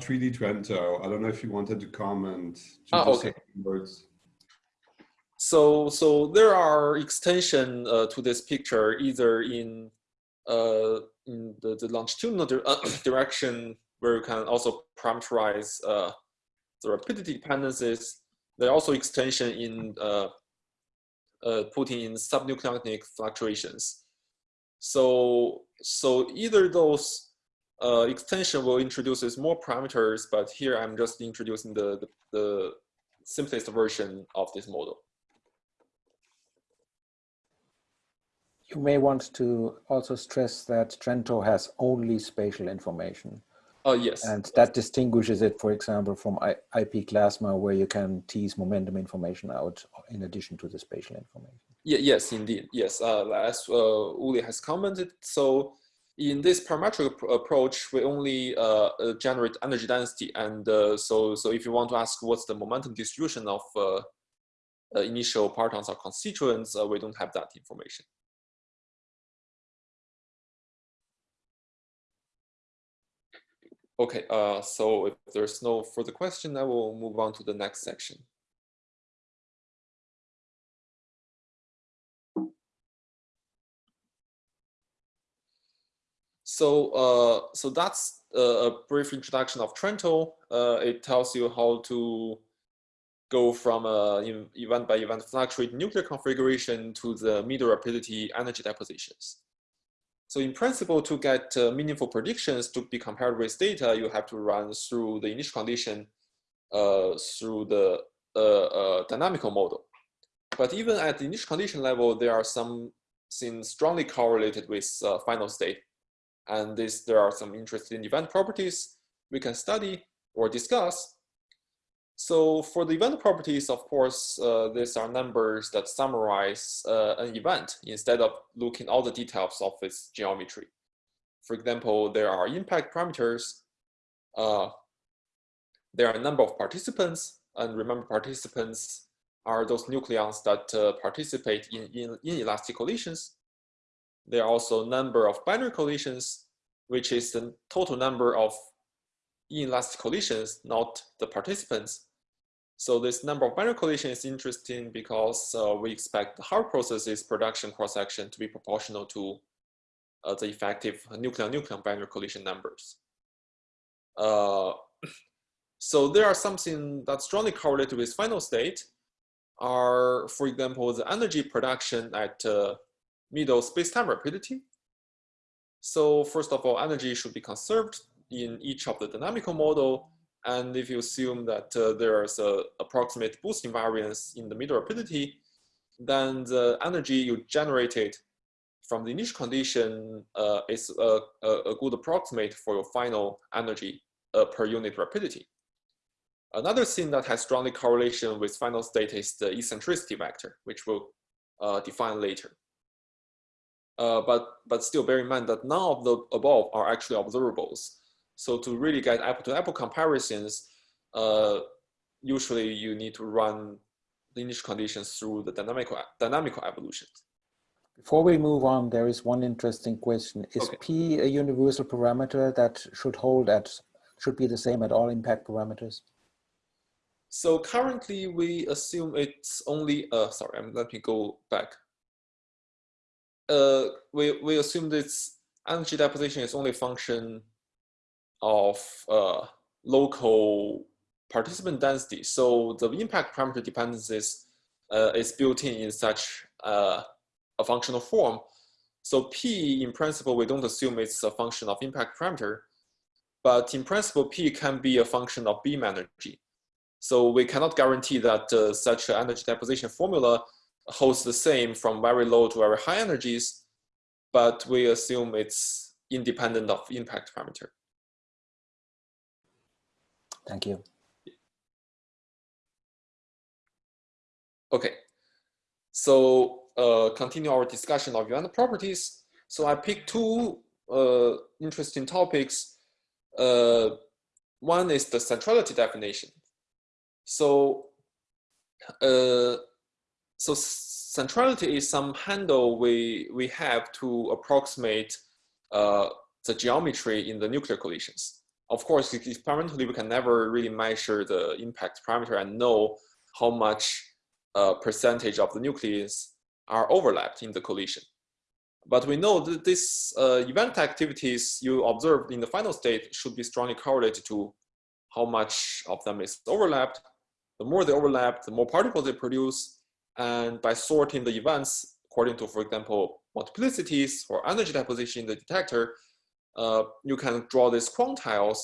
3D Trento. I don't know if you wanted to comment. Ah, okay. Words. So, so there are extension uh, to this picture either in uh, in the, the longitudinal di uh, direction where you can also parameterize uh, the rapidity dependencies. There are also extension in uh, uh, putting in subnucleonic fluctuations. So, so either those uh, extension will introduce more parameters, but here I'm just introducing the, the, the simplest version of this model. You may want to also stress that Trento has only spatial information. Oh, yes. And that distinguishes it, for example, from IP-Glasma, where you can tease momentum information out in addition to the spatial information. Yeah, yes, indeed. Yes, uh, as uh, Uli has commented, so in this parametric approach, we only uh, uh, generate energy density. And uh, so, so if you want to ask what's the momentum distribution of uh, uh, initial partons or constituents, uh, we don't have that information. Okay, so if there's no further question, I will move on to the next section. So, uh, so that's a brief introduction of Trento. Uh, it tells you how to go from a event by event fluctuate nuclear configuration to the middle rapidity energy depositions. So in principle, to get uh, meaningful predictions to be compared with data, you have to run through the initial condition uh, through the uh, uh dynamical model. But even at the initial condition level, there are some things strongly correlated with uh, final state. And this, there are some interesting event properties we can study or discuss so for the event properties, of course, uh, these are numbers that summarize uh, an event instead of looking all the details of its geometry. For example, there are impact parameters. Uh, there are a number of participants, and remember participants are those nucleons that uh, participate in, in inelastic collisions. There are also number of binary collisions, which is the total number of inelastic collisions, not the participants. So this number of binary collision is interesting because uh, we expect the Hard processes production cross-section to be proportional to uh, the effective nucleon-nucleon binary collision numbers. Uh, so there are something that's strongly correlated with final state are, for example, the energy production at uh, middle space-time rapidity. So first of all, energy should be conserved in each of the dynamical model and if you assume that uh, there's a approximate boost invariance in the middle rapidity, then the energy you generated from the initial condition uh, is a, a, good approximate for your final energy uh, per unit rapidity. Another thing that has strongly correlation with final state is the eccentricity vector, which we'll uh, define later. Uh, but, but still bear in mind that none of the above are actually observables. So to really get apple-to-apple -apple comparisons, uh, usually you need to run the initial conditions through the dynamical, dynamical evolution. Before we move on, there is one interesting question. Is okay. P a universal parameter that should hold at, should be the same at all impact parameters? So currently we assume it's only, uh, sorry, let me go back. Uh, we, we assume this energy deposition is only a function of uh, local participant density. So the impact parameter dependencies uh, is built in in such uh, a functional form. So P, in principle, we don't assume it's a function of impact parameter, but in principle, P can be a function of beam energy. So we cannot guarantee that uh, such an energy deposition formula holds the same from very low to very high energies, but we assume it's independent of impact parameter. Thank you. Okay, so uh, continue our discussion of event properties. So I picked two uh, interesting topics. Uh, one is the centrality definition. So, uh, so centrality is some handle we we have to approximate uh, the geometry in the nuclear collisions. of course, experimentally, we can never really measure the impact parameter and know how much uh, percentage of the nucleus are overlapped in the collision. But we know that this uh, event activities you observed in the final state should be strongly correlated to how much of them is overlapped. The more they overlap, the more particles they produce. And by sorting the events according to, for example, multiplicities or energy deposition in the detector, uh, you can draw these quantiles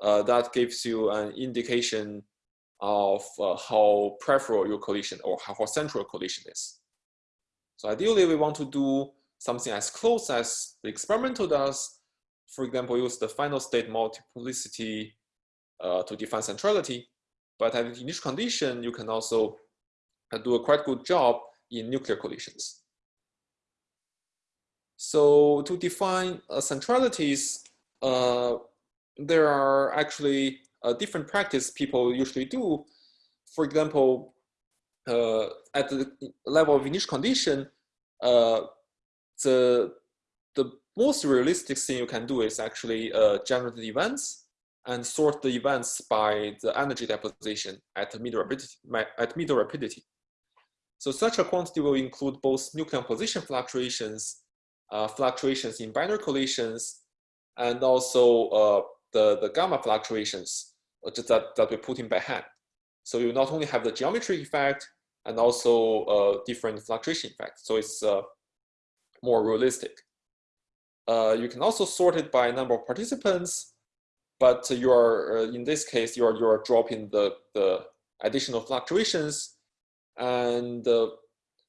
uh, that gives you an indication of uh, how peripheral your collision or how central collision is. So ideally, we want to do something as close as the experimental does. For example, use the final state multiplicity uh, to define centrality. But at the initial condition, you can also do a quite good job in nuclear collisions. So to define uh, centralities, uh, there are actually uh, different practice people usually do. For example, uh, at the level of initial condition, uh, the, the most realistic thing you can do is actually uh, generate the events and sort the events by the energy deposition at middle rapidity. At middle rapidity. So such a quantity will include both nucleon position fluctuations uh, fluctuations in binary collisions, and also uh, the, the gamma fluctuations uh, that, that we put in by hand. So you not only have the geometry effect and also uh, different fluctuation effects. So it's uh, more realistic. Uh, you can also sort it by number of participants, but you are, uh, in this case, you are, you are dropping the, the additional fluctuations and uh,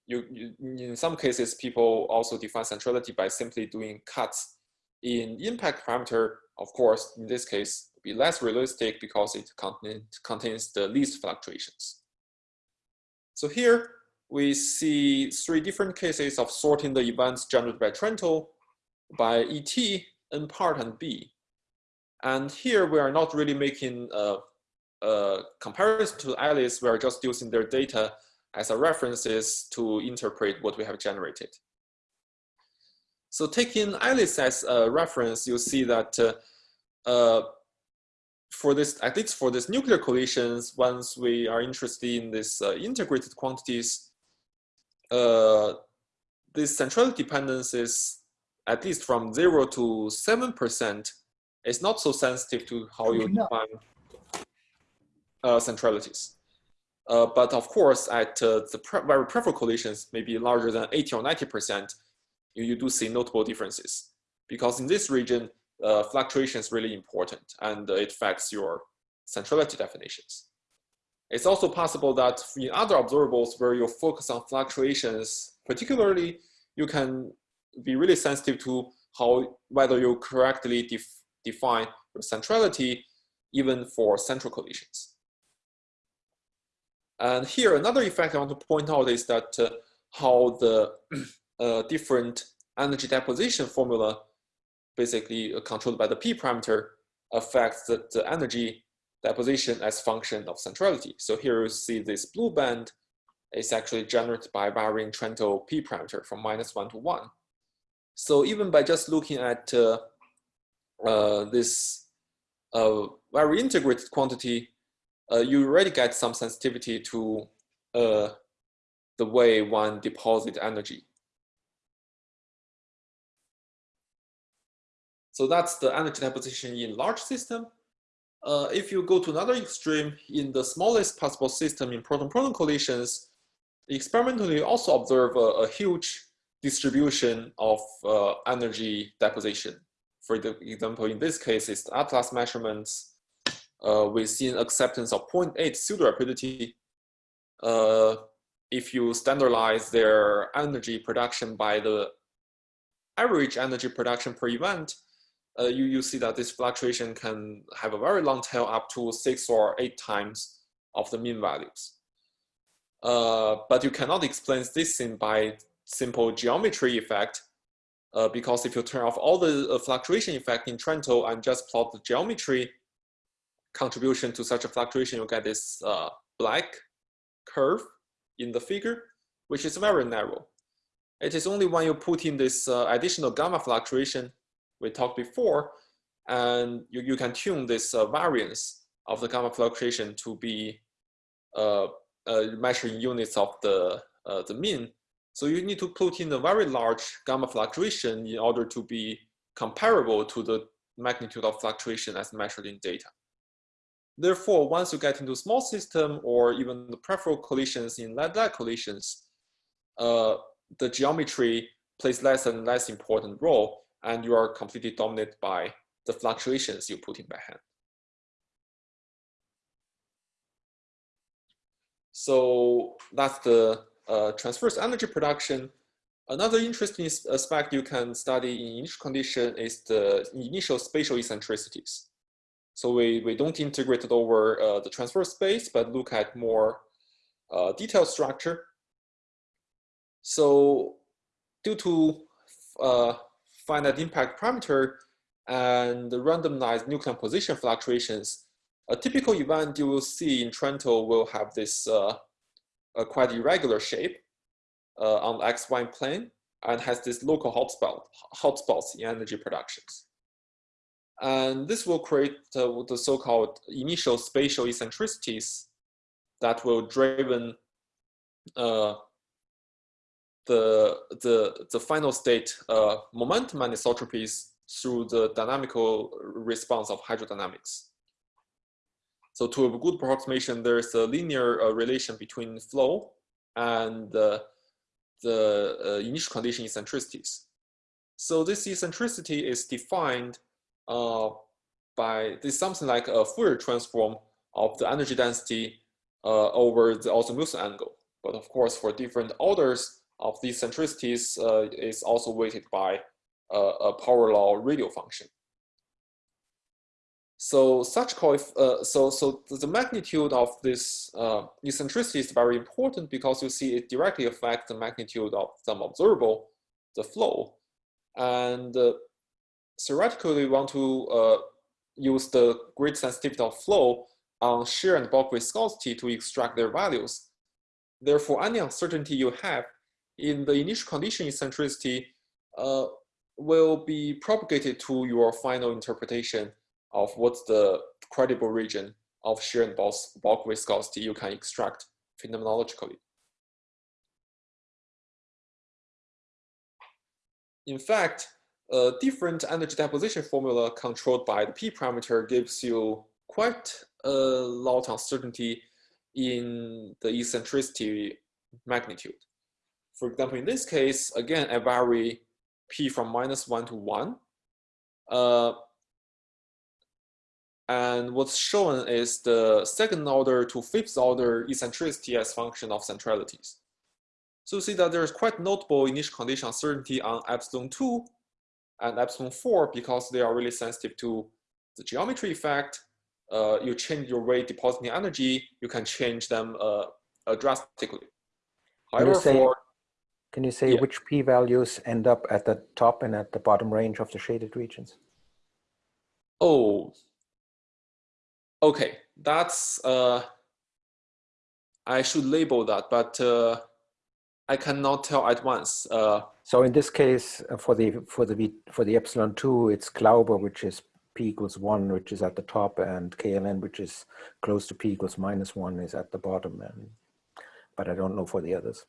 you, you, in some cases, people also define centrality by simply doing cuts in impact parameter. Of course, in this case, be less realistic because it contain, contains the least fluctuations. So here we see three different cases of sorting the events generated by Trento by ET, N part, and B. And here we are not really making a, a comparison to Alice, we are just using their data as a references to interpret what we have generated. So taking Alice as a reference, you see that uh, uh, for this, at least for this nuclear collisions, once we are interested in these uh, integrated quantities, uh, this centrality dependence is at least from zero to 7% is not so sensitive to how you define uh, centralities. Uh, but of course, at uh, the pre very peripheral collisions, maybe larger than 80 or 90%, you, you do see notable differences. Because in this region, uh, fluctuation is really important and it affects your centrality definitions. It's also possible that in other observables where you focus on fluctuations, particularly, you can be really sensitive to how whether you correctly def define your centrality even for central collisions. And here, another effect I want to point out is that uh, how the uh, different energy deposition formula, basically uh, controlled by the p parameter, affects the, the energy deposition as function of centrality. So here you see this blue band is actually generated by varying Trento p parameter from minus one to one. So even by just looking at uh, uh, this uh, very integrated quantity, uh, you already get some sensitivity to uh, the way one deposit energy. So that's the energy deposition in large system. Uh, if you go to another extreme, in the smallest possible system in proton-proton collisions, experimentally you also observe a, a huge distribution of uh, energy deposition. For the example, in this case, it's Atlas measurements uh, we've seen acceptance of 0.8 pseudo rapidity. Uh, if you standardize their energy production by the average energy production per event, uh, you, you see that this fluctuation can have a very long tail up to six or eight times of the mean values. Uh, but you cannot explain this thing by simple geometry effect uh, because if you turn off all the uh, fluctuation effect in Trento and just plot the geometry, contribution to such a fluctuation, you get this uh, black curve in the figure, which is very narrow. It is only when you put in this uh, additional gamma fluctuation we talked before, and you, you can tune this uh, variance of the gamma fluctuation to be uh, measuring units of the, uh, the mean. So you need to put in a very large gamma fluctuation in order to be comparable to the magnitude of fluctuation as measured in data. Therefore, once you get into small system or even the peripheral collisions in lead-lead collisions, uh, the geometry plays less and less important role and you are completely dominated by the fluctuations you put in by hand. So that's the uh, transverse energy production. Another interesting aspect you can study in initial condition is the initial spatial eccentricities. So we, we don't integrate it over uh, the transverse space, but look at more uh, detailed structure. So due to uh, finite impact parameter and the randomized nucleon position fluctuations, a typical event you will see in Trento will have this uh, quite irregular shape uh, on the XY plane and has this local hotspot, hotspots in energy productions. And this will create uh, the so-called initial spatial eccentricities that will driven uh, the, the, the final state uh, momentum anisotropies through the dynamical response of hydrodynamics. So to a good approximation, there's a linear uh, relation between flow and uh, the uh, initial condition eccentricities. So this eccentricity is defined uh, by this something like a Fourier transform of the energy density uh, over the azimuth angle. But of course, for different orders of these eccentricities uh, is also weighted by a power law radial function. So such uh, so so the magnitude of this uh, eccentricity is very important because you see it directly affects the magnitude of some observable, the flow, and uh, theoretically we want to uh, use the grid sensitivity of flow on shear and bulk viscosity to extract their values. Therefore, any uncertainty you have in the initial condition eccentricity uh, will be propagated to your final interpretation of what's the credible region of shear and bulk viscosity you can extract phenomenologically. In fact, a different energy deposition formula controlled by the p parameter gives you quite a lot of uncertainty in the eccentricity magnitude. For example, in this case, again, I vary p from minus 1 to 1. Uh, and what's shown is the second order to fifth order eccentricity as function of centralities. So you see that there's quite notable initial condition uncertainty on epsilon 2 and epsilon 4 because they are really sensitive to the geometry effect. Uh, you change your way depositing energy, you can change them uh, uh, drastically. However, can you say, for, can you say yeah. which p-values end up at the top and at the bottom range of the shaded regions? Oh, Okay, that's, uh, I should label that, but uh, I cannot tell at once. Uh, so in this case, uh, for the for the for the epsilon two, it's Glauber, which is p equals one, which is at the top, and KLN, which is close to p equals minus one, is at the bottom. And but I don't know for the others.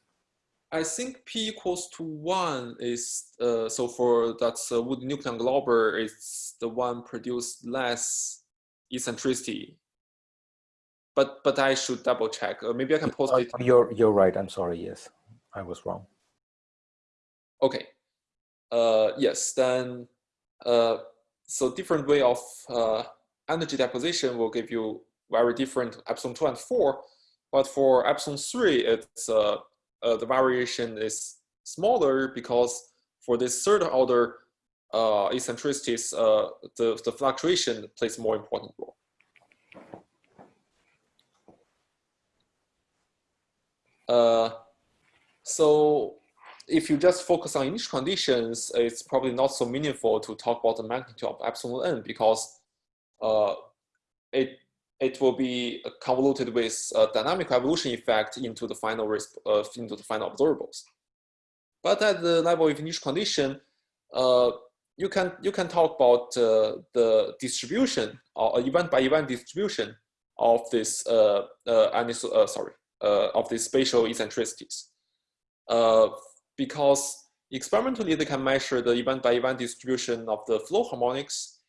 I think p equals to one is uh, so for that's uh, wounded nucleon Glauber, it's the one produced less eccentricity. But but I should double check. Or maybe I can post it. You're you're right. I'm sorry. Yes, I was wrong. Okay. Uh, yes. Then uh, so different way of uh, energy deposition will give you very different epsilon two and four. But for epsilon three, it's uh, uh, the variation is smaller because for this third order uh, eccentricities, uh, the, the fluctuation plays more important role. Uh, so if you just focus on initial conditions, it's probably not so meaningful to talk about the magnitude of epsilon n because uh, it it will be convoluted with a dynamic evolution effect into the final uh, into the final observables. But at the level of initial condition, uh, you can you can talk about uh, the distribution or event by event distribution of this uh, uh, uh sorry uh, of these spatial eccentricities, uh, because experimentally they can measure the event by event distribution of the flow harmonics,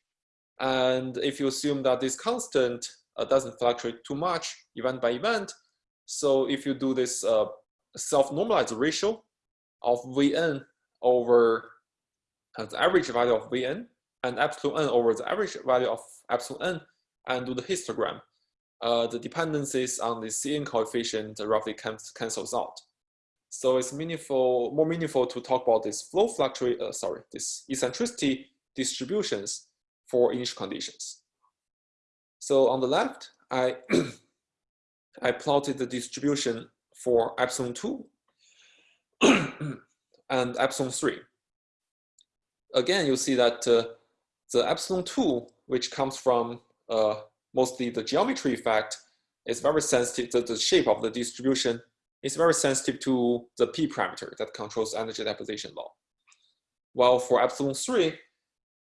and if you assume that this constant doesn't fluctuate too much event by event, so if you do this self-normalized ratio of Vn over the average value of Vn and epsilon n over the average value of epsilon n and do the histogram, uh, the dependencies on the Cn coefficient roughly cancels out. So it's meaningful, more meaningful to talk about this flow fluctuate, uh, sorry, this eccentricity distributions for initial conditions. So on the left, I I plotted the distribution for epsilon 2 and epsilon 3. Again, you see that uh, the epsilon 2, which comes from uh, mostly the geometry effect, is very sensitive, to the shape of the distribution is very sensitive to the p parameter that controls energy deposition law. While for epsilon 3,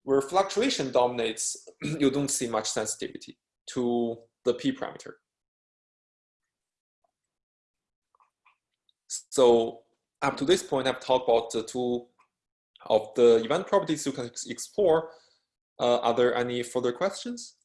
where fluctuation dominates, you don't see much sensitivity to the p parameter. So up to this point, I've talked about the two of the event properties you can explore. Uh, are there any further questions?